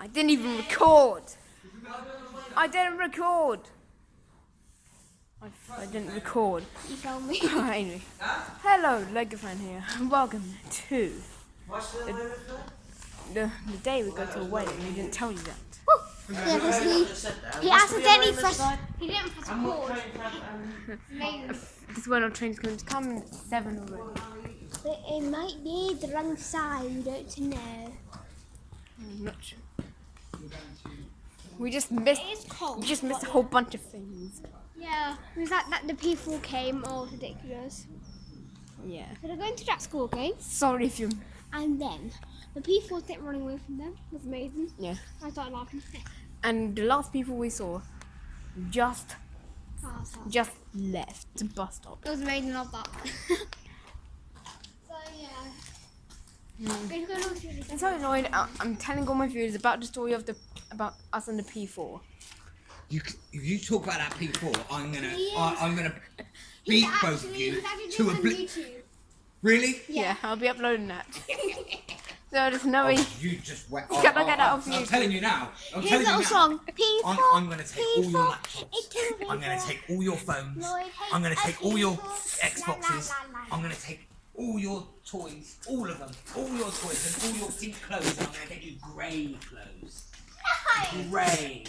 I didn't even record. I didn't record. I, I didn't record. You told me. anyway, hello, Lego fan here. Welcome to the, the day we go to a wedding. We didn't tell you that. yeah, because he, he accidentally pressed. He didn't press pause. Amazing. This one on train's going to come in at seven already. But it might be the wrong side. We don't know. I'm not sure. We just missed. It is cold. We just missed a whole bunch of things. Yeah. Was that that the people came? all ridiculous. Yeah. So they're going to that school, okay? Sorry if you. And then the people kept running away from them. It was amazing. Yeah. I started laughing. And the last people we saw just Oh, just left the bus stop. It was amazing. Love that. so yeah. Go- go look through this. I'm so annoyed. I- I'm telling all my viewers about the story of the about us and the P4. You, if you talk about that P4, I'm gonna, I, is. I'm gonna He's beat both of you to a it on. Really? Yeah. I'll be uploading that. so there's no Oh, way. you just went. You cannot oh, get oh, that off I'm YouTube. telling you now. I'm Here's a telling you little now. song. P4. I'm, I'm gonna take all your laptops. I'm gonna take all your phones. I'm gonna take all your Xboxes. I'm gonna take all your toys, all of them, all your toys and all your pink clothes. I'm gonna get you grey clothes. Grey.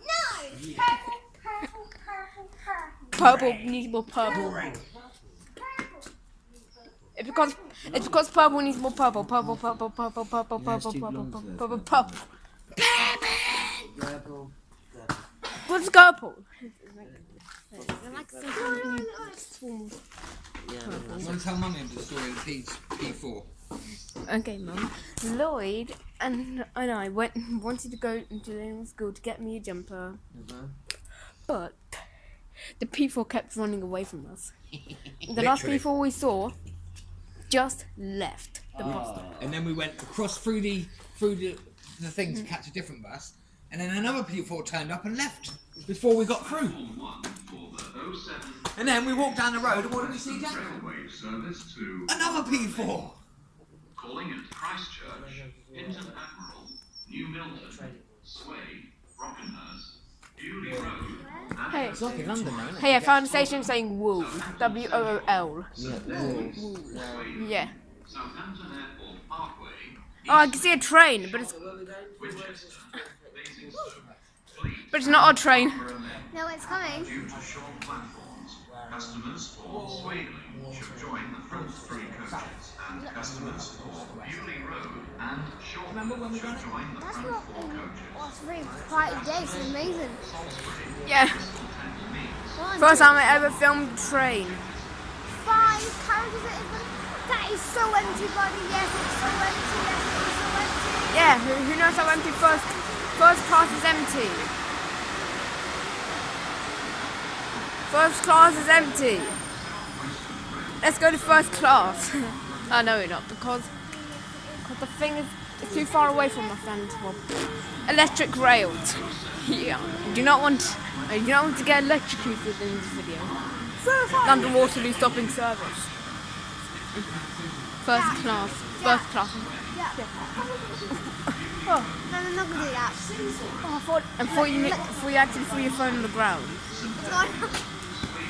No. Yeah. Purple, purple, purple, Purple needs more purple. Grey. purple. It's because it's because purple needs more purple. Purple, purple, purple, purple, purple, too purple, blonde purple, for purple, that. purple. Purple. What's purple? I'm gonna tell mummy the story of P, P4. Okay, mum. Lloyd and and I went wanted to go into the school to get me a jumper, mm-hmm. but the people kept running away from us. The last people we saw just left the ah. bus stop. and then we went across through the through the, the thing to mm. catch a different bus, and then another P4 turned up and left before we got through. And then we walked down the road, and what did we see, Jack? Railway service to Another P4. Calling at Christchurch, Hinton Admiral, New Milton, Sway, Brockenhurst, Beaulieu Road, Hey, It's like in London, though, it? hey! I found a station saying Wool, W O O L. Yeah, wool. Yeah. Southampton Airport Parkway, Oh, I can see a train, but it's Winchester, Basingstoke, Fleet, but it's not our train. No, it's coming. due to short platforms. Customers for Swayley should join the front three coaches, and customers for Beaulieu Road and Shortland should join the That's front not. four coaches. Oh, it's really quite a day. It's amazing. Yeah. One, First two, time I ever filmed a train. five characters. It is. That is so empty, buddy. Yes, it's so empty. Yes, it's so empty. Yeah, who, who knows how empty first first class is empty? First class is empty. Let's go to first class. oh no, we're not because because the thing is it's too far away from my friend. Well, electric rails. yeah, I do not want uh, I do not want to get electrocuted in this video. London Waterloo stopping service. First class. First class. oh, No, no, not gonna do that. Oh, I thought, I thought you, thought you actually threw your phone on the ground.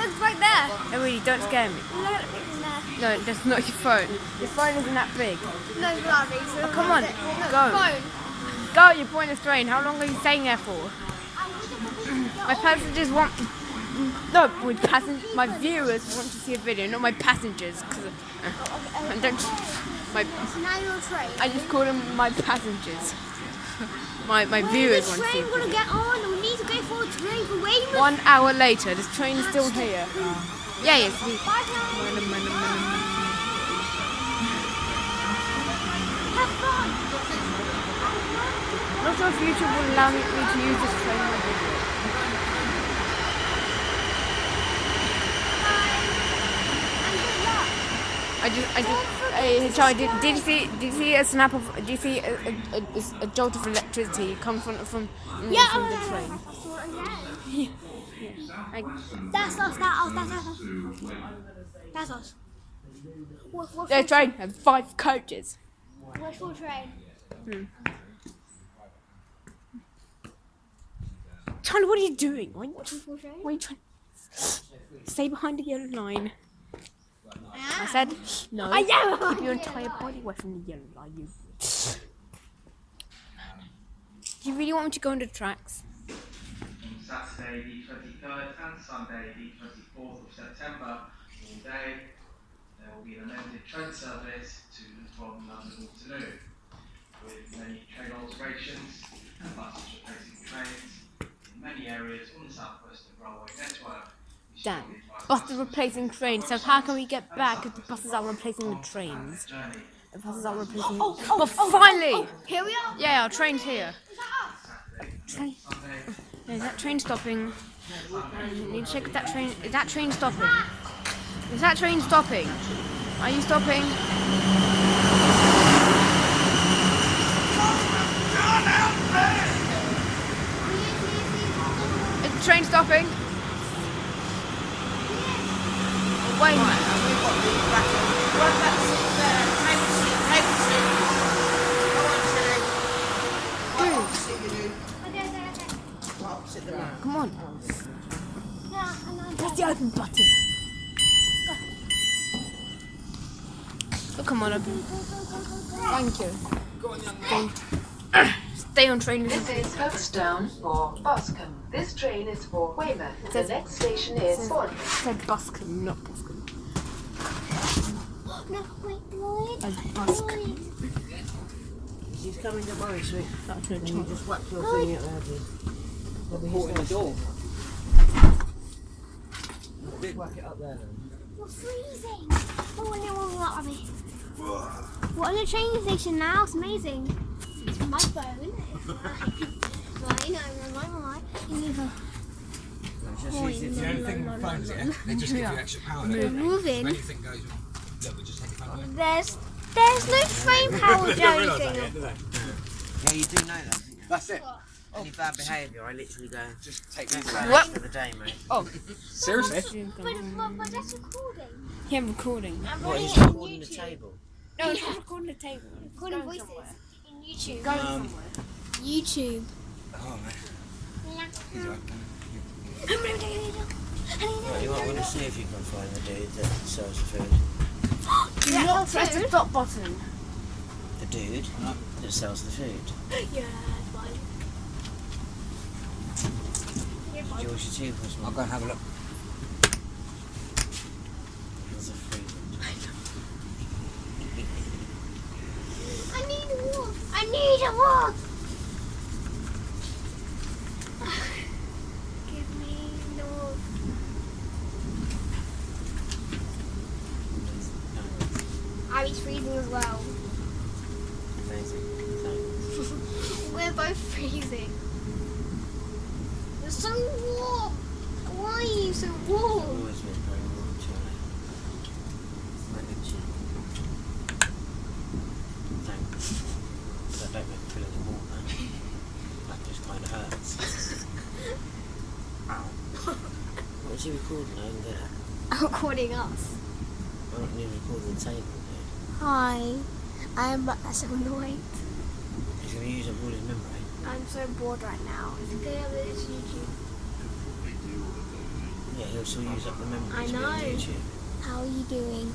Look right there. No, really, don't scare me. Look at it. No, that's not your phone. Your phone isn't that big. No, bloody. So Oh, come on, no, go. Phone. Go, you're pointless train. How long are you staying there for? My passengers want. No, my passen- my viewers want to see a video, not my passengers. Cause uh, I don't. My, So now you're a train. I just call them my passengers. My my viewers want to see. a video. One hour later, this train is still here. Yeah, yes. We. Not sure if YouTube will allow me to use this train in my video. Bye. And good luck. I just, I just, Charlie, did, did you see, did you see a snap of, did you see a, a, a, a jolt of electricity come from, from, Yeah, from oh, the yeah, oh, train? I saw it again. I, That's us. Oh, that's us. That's us. That's us. What, what, the train had five coaches. Where's full train? Hmm. Charlie, what are you doing? Why, why Full train. are you trying? Stay behind the yellow line. I Ah. said no. I know. Keep your entire body away from the yellow line. You. Do you really want me to go into tracks? on Saturday the 23rd and Sunday the 24th of September all day. There will be an amended train service to and from London Waterloo with many train alterations and buses replacing trains in many areas on the South Western Railway network. We Damn. Buses replacing trains. So how can we get back if the buses are replacing the trains? The buses are replacing. Oh, oh, but oh, finally, Here we are. yeah, our train's here. Train. Is that train stopping? I need to check if that train. Is that train stopping? Is that train stopping? Are you stopping? Is the train stopping? Okay. Come on. Press the open button. Oh, come on, open. Thank you. Stay on train. This is Pokesdown for Boscombe. This train is for Weymouth. The next station is Bournemouth. said Buscombe, not Buscombe. No, wait, Lloyd. As Busk. Lloyd. She's coming to worry, sweet. That's no And you chance. just whack your thing out there, please. Port in the door. Big whack it up there then. We're freezing. Oh, no, no, no, I mean. We're on the train station now. It's amazing. It's my phone. It's mine. Mine. I'm on mine. Mine. It's just Oh, easy The only thing with phones, yeah, they just give you extra power. don't We're they? If moving. anything goes wrong, look, we just take your phone. There's there's no train power or anything. Yeah, you do know that. That's it. Any bad behaviour, I literally go. Just take these That's away. What? for the day, mate. Oh, Seriously? But, but, but that's recording. Yeah, I'm recording. I'm What, he's it on recording the table? No, it's not recording the table. Recording voices somewhere. in YouTube. Going Um, somewhere. YouTube. Oh. Yeah. Right. You might want to see if you can find the dude that sells the food. Do not press the stop button. The dude that sells the food. Yeah, fine. Yeah. George, tube was I'll go and have a look. There's a free I need a wolf. I need a wolf. Give me the wolf. Abby's freezing as well. Amazing. Thanks. We're both freezing. You're so warm. Why are you so warm? always been very warm, Charlie. Right, good chin. Thanks. That don't make me feel any warmer. That just kind of hurts. Ow. What was you recording? I didn't get it. Recording us. Why don't you record the table? Hi. I'm so annoyed. He's going to use up all his memory. I'm so bored right now. It's good that it's YouTube. Yeah, he'll still use up the memory. I to be on know. YouTube. How are you doing?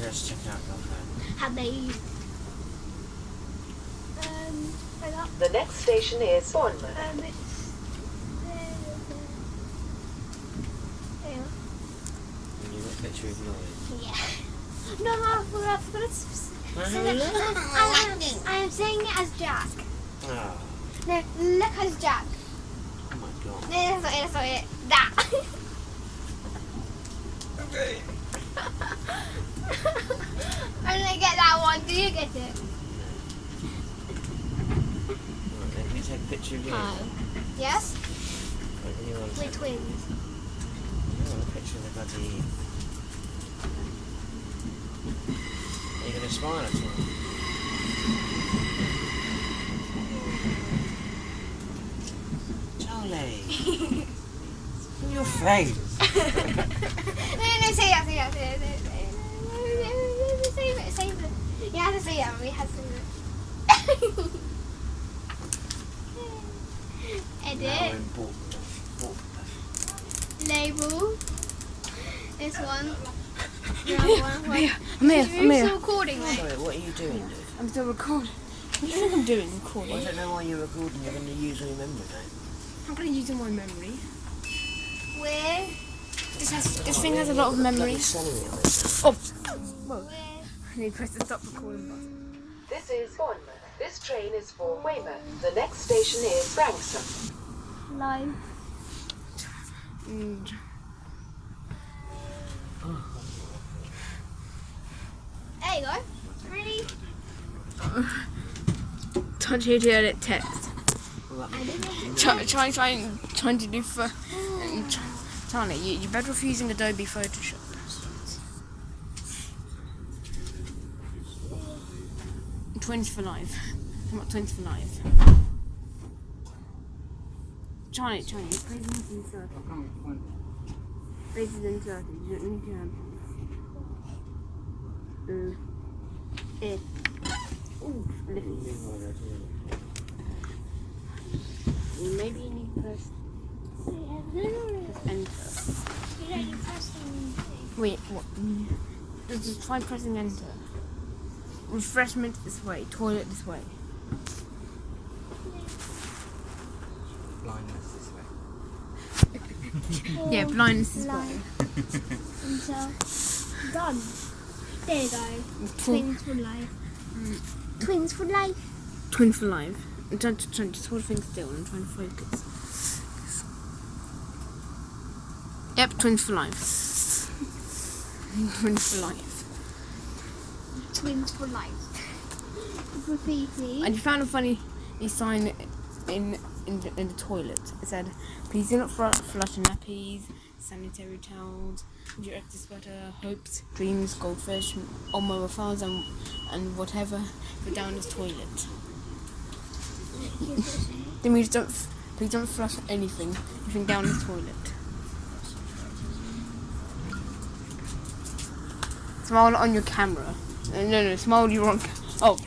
Let's check out girlfriend. How they Um, I The next station is Bournemouth. um, it's, uh, And you've got a picture of Lloyd. yeah. No, no, I forgot, I forgot to s- Well, say who that. is it? I'm, I'm saying it as Jack. Ah. Oh, No, look as Jack. oh my god. No, that's not it, that's not it. That. Okay. I didn't get that one. Do you get it? Right, let me take a picture of you. Hi. Yes? Right, you want to We're take twins. you want a picture of the bloody... Are you going to smile at? Charlie! In your face! no, no, no, say that, say that, say that, say that, say that. No, no, no, Save it, save it. You have to say that, we have to say it. Read now it. important. important. Label. This one. The other one. Wait. I'm here, I'm here. still recording though? Sorry, what are you doing, dude? I'm still recording. What do you think I'm doing? I Recording. I don't know why you're recording. You're going to use all your memory, don't I'm gonna use all my memory. Where? This has this thing has a lot of Bloody memory. selling me. Oh, Where? I need to press the stop recording button. This is Bournemouth. This train is for Weymouth. The next station is Branksome. Live. Mm. You go. Ready? Touch here to edit text. I didn't. Try, try, try, trying to do for. Try, Tanya, you, you're better off using Adobe Photoshop. Twins for life. Come on, twins for life. Charlie, Charlie, you play these in circles. Places in circles. You don't need to have. Mm. Eh. Ooh, lift. Maybe you need to press enter. Wait, what? Just just try pressing enter. Refreshment this way, toilet this way. Blindness this way. Yeah, blindness this way. Until done. There you go. Twins for life. Twins for life. twin for life. I'm trying to, trying to things still and I'm trying to focus. Yep, twins for life. twins for life. Twins for life. Graffiti. And you found a funny sign in in the, in the toilet. It said, "Please do not flush nappies, sanitary towels, direct sweater, hopes, dreams, goldfish, mobile phones, and and whatever go down this toilet." That means don't we don't flush anything, anything down the toilet. Smile on your camera. Uh, no, no, smile you're on. Oh,